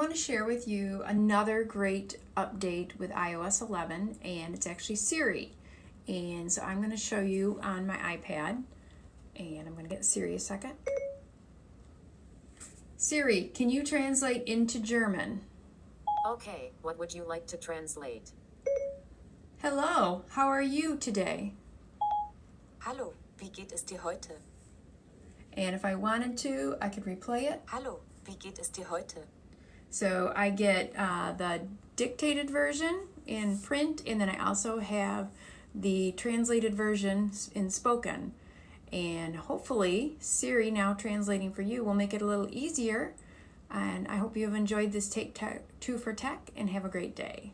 want to share with you another great update with iOS 11 and it's actually Siri. And so I'm going to show you on my iPad and I'm going to get Siri a second. Siri, can you translate into German? Okay, what would you like to translate? Hello, how are you today? Hallo, wie geht es dir heute? And if I wanted to, I could replay it. Hallo, wie geht es dir heute? So I get uh, the dictated version in print, and then I also have the translated version in spoken. And hopefully, Siri now translating for you will make it a little easier. And I hope you have enjoyed this Take Two for Tech and have a great day.